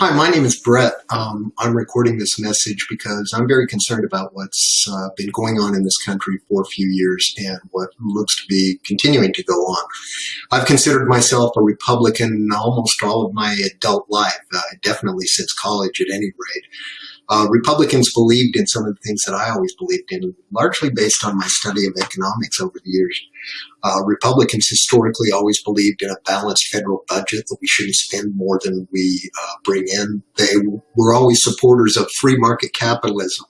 Hi, my name is Brett. Um, I'm recording this message because I'm very concerned about what's uh, been going on in this country for a few years and what looks to be continuing to go on. I've considered myself a Republican almost all of my adult life, uh, definitely since college at any rate. Uh, Republicans believed in some of the things that I always believed in, largely based on my study of economics over the years. Uh, Republicans historically always believed in a balanced federal budget, that we shouldn't spend more than we uh, bring in. They were always supporters of free market capitalism.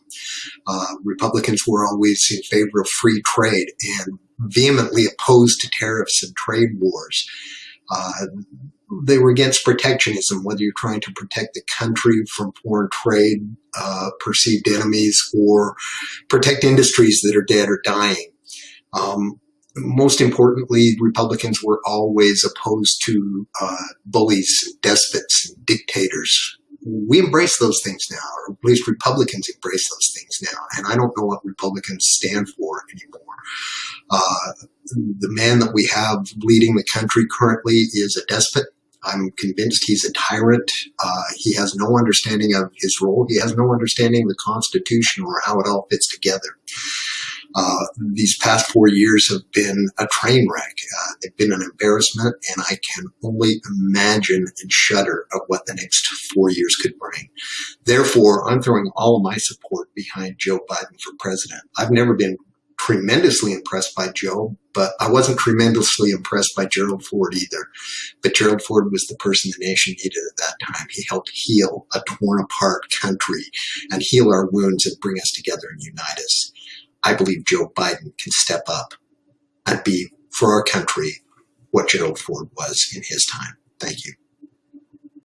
Uh, Republicans were always in favor of free trade and vehemently opposed to tariffs and trade wars. Uh, they were against protectionism, whether you're trying to protect the country from foreign trade, uh, perceived enemies, or protect industries that are dead or dying. Um, most importantly, Republicans were always opposed to uh, bullies, despots, dictators. We embrace those things now, or at least Republicans embrace those things now. And I don't know what Republicans stand for anymore. Uh, the man that we have leading the country currently is a despot. I'm convinced he's a tyrant. Uh, he has no understanding of his role. He has no understanding of the Constitution or how it all fits together. Uh, these past four years have been a train wreck. Uh, they've been an embarrassment, and I can only imagine and shudder at what the next four years could bring. Therefore, I'm throwing all of my support behind Joe Biden for president. I've never been tremendously impressed by Joe, but I wasn't tremendously impressed by Gerald Ford either. But Gerald Ford was the person the nation needed at that time. He helped heal a torn apart country and heal our wounds and bring us together and unite us. I believe Joe Biden can step up and be for our country what Gerald Ford was in his time. Thank you.